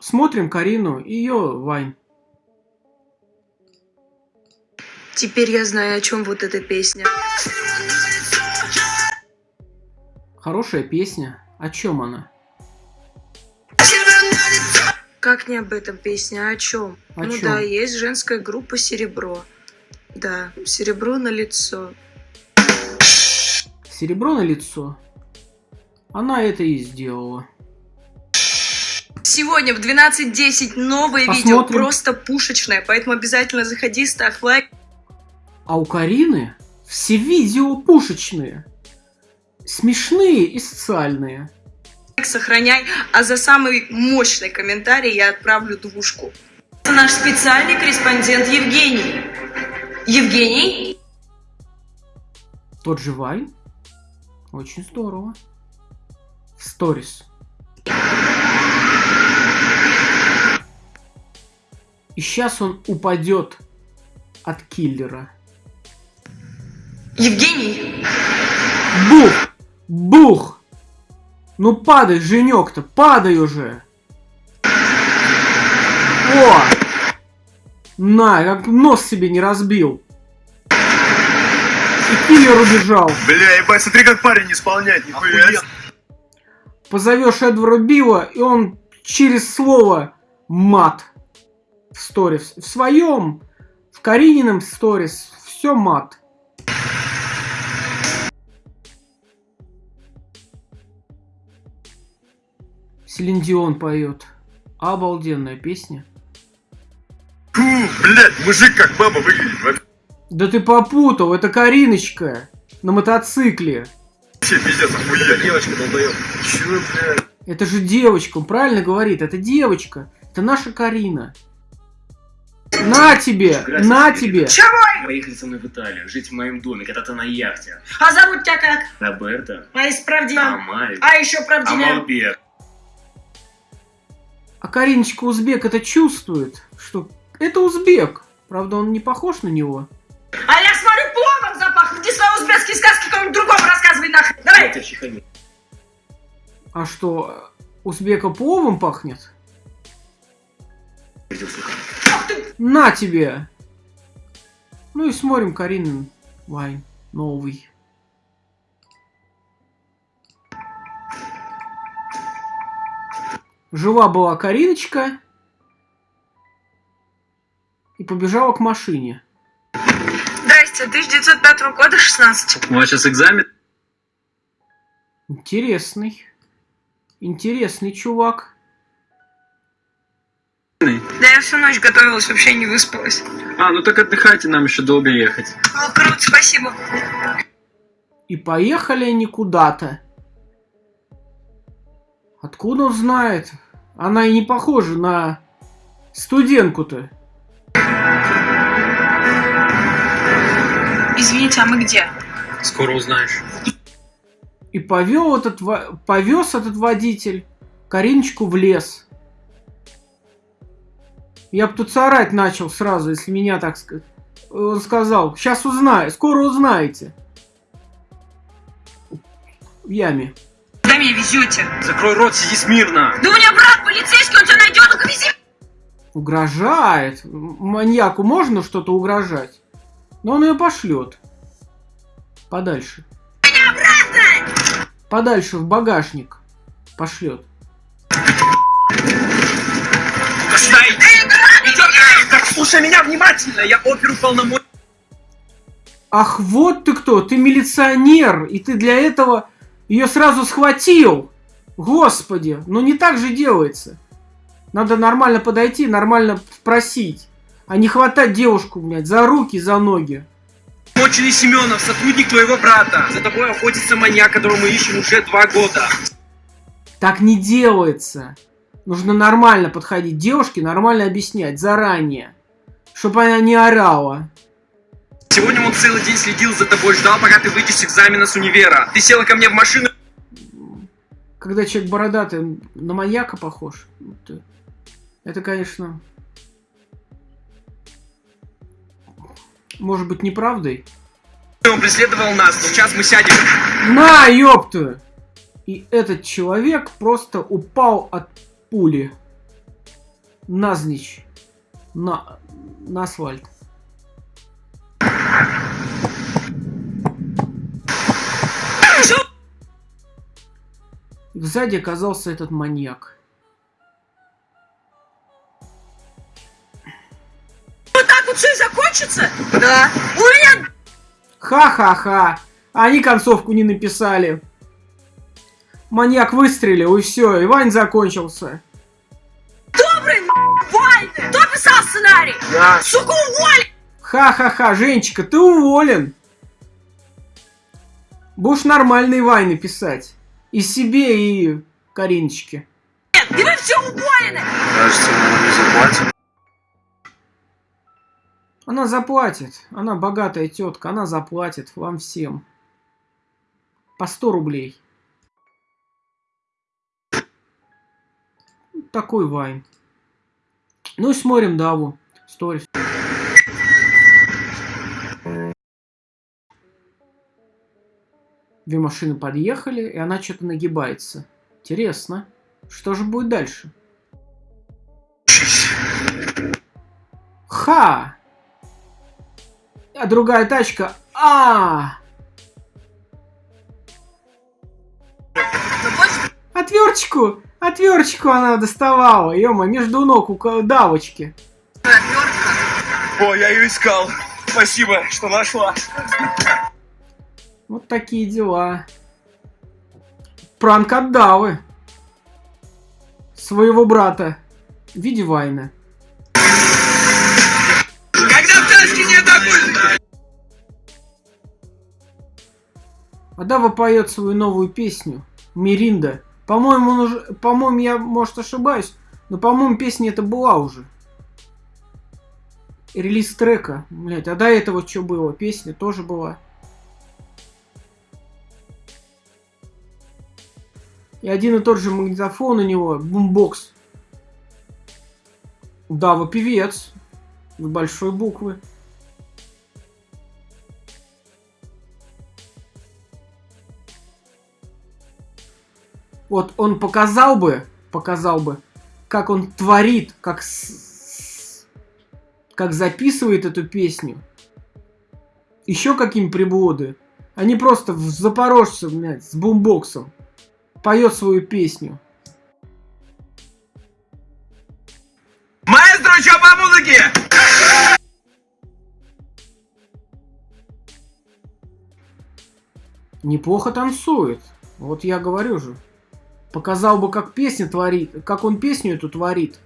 Смотрим Карину и ее Вайн. Теперь я знаю, о чем вот эта песня. Хорошая песня. О чем она? Как не об этом песня, а о чем? О ну чём? да, есть женская группа Серебро. Да, серебро на лицо. Серебро на лицо. Она это и сделала. Сегодня в 12.10 новое видео, Посмотрим. просто пушечное, поэтому обязательно заходи, ставь лайк. А у Карины все видео пушечные. Смешные и социальные. сохраняй, а за самый мощный комментарий я отправлю двушку. Это наш специальный корреспондент Евгений. Евгений? Тот же Вайн. Очень здорово. В сторис. И сейчас он упадет от киллера. Евгений? Бух! Бух! Ну падай, женек-то, падай уже! О! На, как нос себе не разбил. И киллер убежал. Бля, ебать, смотри, как парень исполняет, нихуя. Позовешь Эдвара Билла, и он через слово мат сторис. В своем, в Каринином сторис, все мат. Селин Дион поет. Обалденная песня. Фу, блядь, мужик как баба выглядит. Вообще Да ты попутал, это Кариночка на мотоцикле. пиздец, охуенно. Девочка долбоёб. Чё, блядь? Это же девочка, он правильно говорит, это девочка. Это наша Карина. На тебе, на тебе. Поехали со мной в Италию, жить в моем доме, кататься на яхте. А зовут тебя как? Роберто, А из правдивая? Амаль, А еще правдивая? Амалбек. А Кариночка узбек это чувствует, что это узбек. Правда, он не похож на него. А я смотрю, пловом запах. Иди свои узбекские сказки кому-нибудь другому рассказывай нахрен. Давай. А что, узбека пловом пахнет? На тебе! Ну и смотрим Каринин Вайн новый. Жила была Кариночка и побежала к машине. Здрасте, 1905 года, 16. У вас сейчас экзамен? Интересный. Интересный чувак. Да я всю ночь готовилась, вообще не выспалась. А, ну так отдыхайте, нам еще долго ехать. О, круто, спасибо. И поехали они куда-то. Откуда он знает? Она и не похожа на студентку-то. Извините, а мы где? Скоро узнаешь. И повел этот, повез этот водитель Кариночку в лес. Я бы тут орать начал сразу, если меня так сказать. Он сказал, сейчас узнаю, скоро узнаете. В яме. Куда меня везете? Закрой рот, сиди смирно. Да у меня брат полицейский, он тебя найдет, ну вези. Угрожает. Маньяку можно что-то угрожать. Но он ее пошлет. Подальше. Подальше в багажник. Пошлет. Слушай меня внимательно, я оперу полномочий. Ах, вот ты кто, ты милиционер, и ты для этого ее сразу схватил. Господи, ну не так же делается. Надо нормально подойти, нормально спросить. А не хватать девушку, блядь, за руки, за ноги. Моченый Семенов, сотрудник твоего брата. За тобой охотится маньяк, которого мы ищем уже два года. Так не делается. Нужно нормально подходить девушке, нормально объяснять заранее. Чтобы она не орала. Сегодня он целый день следил за тобой, ждал, пока ты выйдешь с экзамена с универа. Ты села ко мне в машину. Когда человек бородатый, на маньяка похож. Это, конечно, может быть неправдой. Он преследовал нас, сейчас мы сядем. На, ёпту! И этот человек просто упал от пули. назничь. На, на асфальт. И сзади оказался этот маньяк. Вот так вот все и закончится? Да. У меня Ха-ха-ха. Они концовку не написали. Маньяк выстрелил, и все, и Вань закончился. Добрый Вайны. Кто писал сценарий? Я. Сука, уволь! Ха-ха-ха, Женечка, ты уволен. Будешь нормальные вайны писать. И себе, и Кариночке. Нет, и вы все уволены! Кажется, мы не заплатим. Она заплатит. Она богатая тетка, она заплатит вам всем. По 100 рублей. Такой вайн. Ну смотрим Даву. Сторис. Две машины подъехали, и она что-то нагибается. Интересно. Что же будет дальше? Ха! А другая тачка. А! Отверточку! Отверточку она доставала. Ема, между ног у давочки. О, я ее искал. Спасибо, что нашла. Вот такие дела. Пранк от Давы. Своего брата. В виде Вайна. Когда в тачке нет огонь! А Дава поет свою новую песню. Миринда. По-моему, уже- по-моему, я, может, ошибаюсь, но, по-моему, песня это была уже. Релиз трека. Блять, а до этого что было? Песня тоже была. И один и тот же магнитофон у него, бумбокс. Дава певец. С большой буквы. Вот он показал бы, показал бы, как он творит, как, с- как записывает эту песню. Еще какие приблуды. Они просто в Запорожце, блядь, с бумбоксом. Поет свою песню. Маэстро, что по музыке? Неплохо танцует. Вот я говорю же. Показал бы, как песня творит, как он песню эту творит.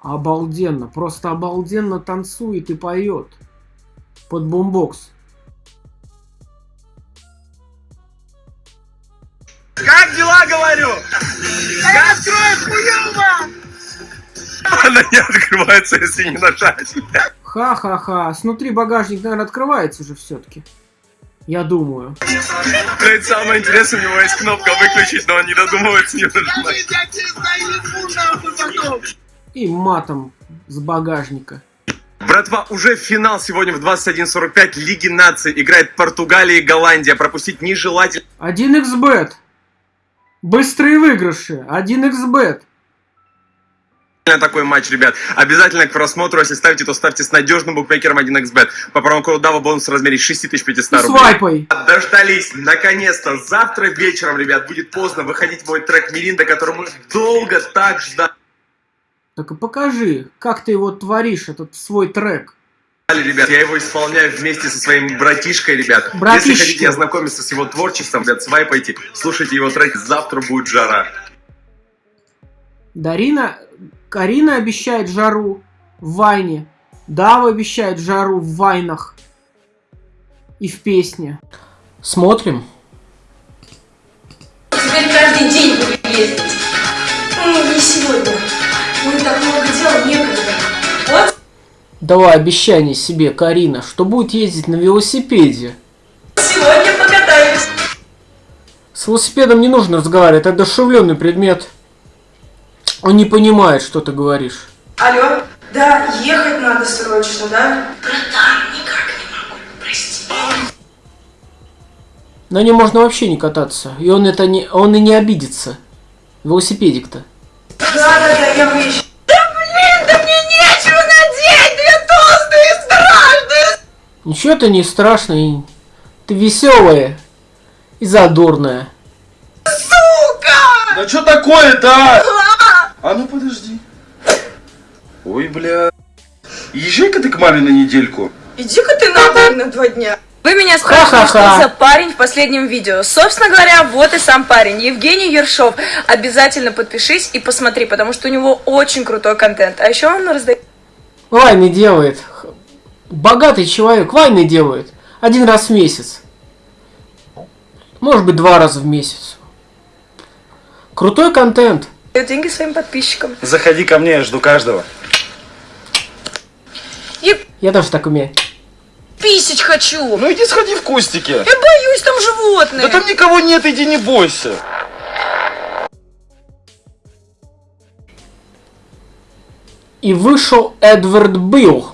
Обалденно, просто обалденно танцует и поет. Под бомбокс. Как дела, говорю? Я открою хуёво! Она не открывается, если не нажать. Ха-ха-ха. Снутри багажник, наверное, открывается же все-таки. Я думаю. Блять, самое интересное, у него есть кнопка выключить, но он не додумывается не. И матом с багажника. Братва, уже финал сегодня в 21.45 Лиги наций. Играет Португалия и Голландия. Пропустить нежелательно. 1xbet. Быстрые выигрыши. 1xbet. Такой матч, ребят. Обязательно к просмотру, если ставите, то ставьте с надежным букмекером 1xbet. По промокоду DAVA бонус в размере 6500 И рублей. свайпай. Дождались, наконец-то. Завтра вечером, ребят, будет поздно выходить мой трек Миринда, который мы долго так ждали, Так и покажи, как ты его творишь, этот свой трек. ребят. Я его исполняю вместе со своим братишкой, ребят. Братишки. Если хотите ознакомиться с его творчеством, ребят, свайпайте, слушайте его треки. Завтра будет жара. Дарина, Карина обещает жару в Вайне. Дава обещает жару в Вайнах. И в песне. Смотрим. Теперь каждый день буду ездить. Ну, не сегодня. Будет так много дел, некогда. Вот Давай обещание себе, Карина, что будет ездить на велосипеде. сегодня покатаюсь. С велосипедом не нужно разговаривать, это одушевленный предмет. Он не понимает, что ты говоришь. Алло, да, ехать надо срочно, да? Братан, никак не могу, прости. На нем можно вообще не кататься. И он это не. он и не обидится. Велосипедик-то. Да-да-да, я выезжаю. Ничего ты не страшный. Ты веселая и задорная. Да что такое-то? А? Ну подожди. Ой, бля. Езжай-ка ты к маме на недельку. Иди-ка ты нахуй на два дня. Вы меня спрашивали, Ха-ха-ха. что за парень в последнем видео. Собственно говоря, вот и сам парень, Евгений Ершов. Обязательно подпишись и посмотри, потому что у него очень крутой контент. А еще он раздает Вайны делает. Богатый человек вайны делает. Один раз в месяц. Может быть, два раза в месяц. Крутой контент. Деньги своим подписчикам. Заходи ко мне, я жду каждого. Я тоже так умею. Писить хочу. Ну иди сходи в кустики. Я боюсь, там животные. Да там никого нет, иди не бойся. И вышел Эдвард Билл.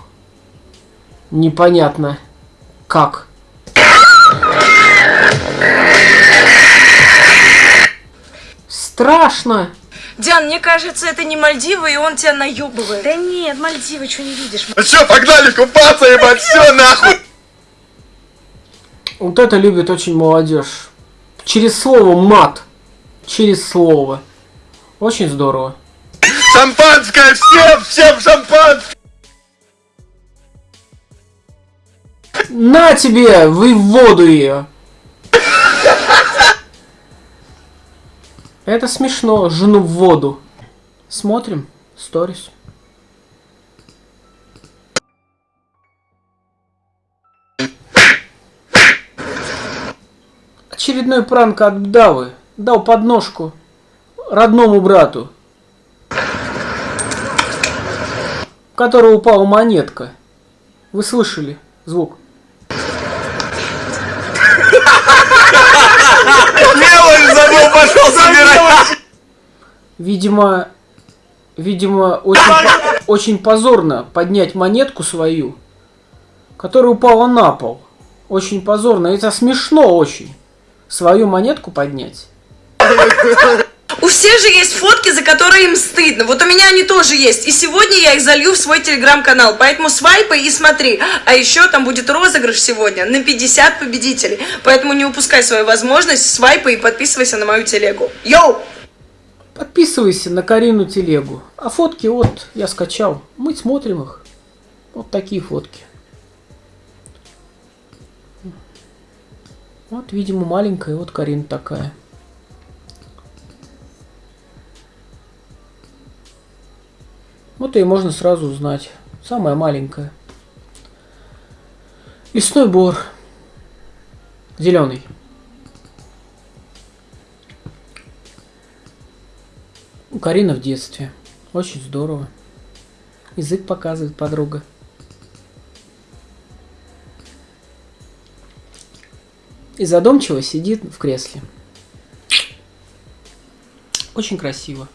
Непонятно как. Страшно. Диан, мне кажется, это не Мальдивы, и он тебя наебывает. Да нет, Мальдивы, что не видишь? Ну что, погнали купаться, ебать, все нахуй. Вот это любит очень молодежь. Через слово мат. Через слово. Очень здорово. Шампанское, всем, всем шампанское. На тебе, вы в воду ее. Это смешно, жену в воду. Смотрим, сторис. Очередной пранк от Бдавы. Дал подножку родному брату, у которого упала монетка. Вы слышали звук? Мелочь забыл, пошел собирать. Видимо, видимо, очень, по- очень позорно поднять монетку свою, которая упала на пол. Очень позорно. Это смешно очень. Свою монетку поднять. У всех же есть фотки, за которые им стыдно. Вот у меня они тоже есть. И сегодня я их залью в свой телеграм-канал. Поэтому свайпай и смотри. А еще там будет розыгрыш сегодня на 50 победителей. Поэтому не упускай свою возможность, свайпай и подписывайся на мою телегу. Йоу! Подписывайся на Карину телегу. А фотки вот я скачал. Мы смотрим их. Вот такие фотки. Вот, видимо, маленькая, вот Карина такая. Вот ее можно сразу узнать. Самая маленькая. Лесной бор. Зеленый. У Карина в детстве. Очень здорово. Язык показывает подруга. И задумчиво сидит в кресле. Очень красиво.